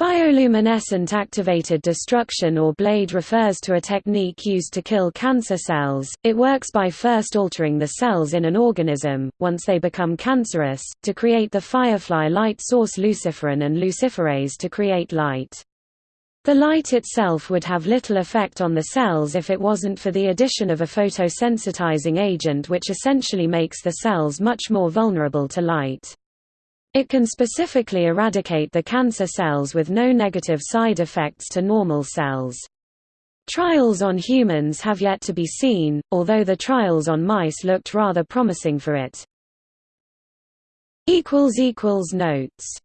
Bioluminescent activated destruction or BLADE refers to a technique used to kill cancer cells. It works by first altering the cells in an organism, once they become cancerous, to create the firefly light source luciferin and luciferase to create light. The light itself would have little effect on the cells if it wasn't for the addition of a photosensitizing agent which essentially makes the cells much more vulnerable to light. It can specifically eradicate the cancer cells with no negative side effects to normal cells. Trials on humans have yet to be seen, although the trials on mice looked rather promising for it. Notes